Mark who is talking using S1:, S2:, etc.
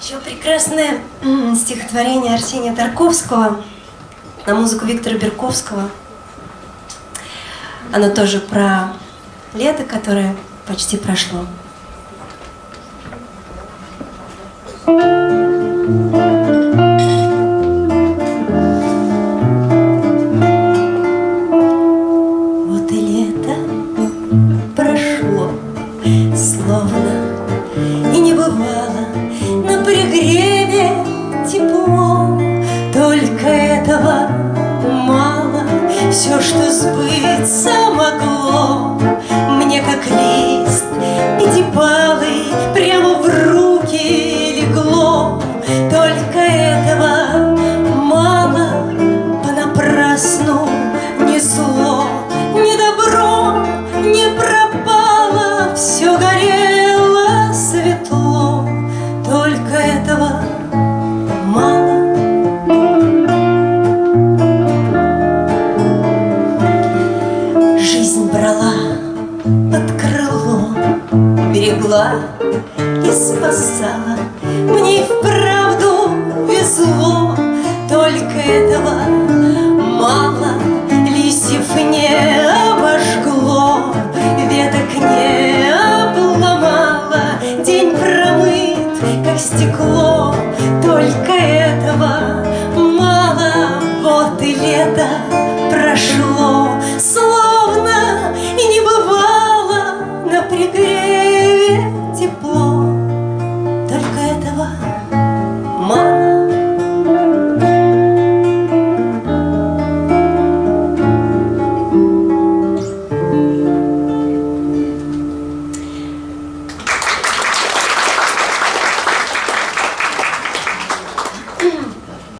S1: Еще прекрасное стихотворение Арсения Тарковского на музыку Виктора Берковского. Оно тоже про лето, которое почти прошло. Вот и лето прошло, словно и не бывало на пригреве тепло, только этого мало, все, что сбыться под крыло, берегла и спасала. Мне и вправду везло, только этого мало. Листьев не обожгло, веток не обломало, День промыт, как стекло,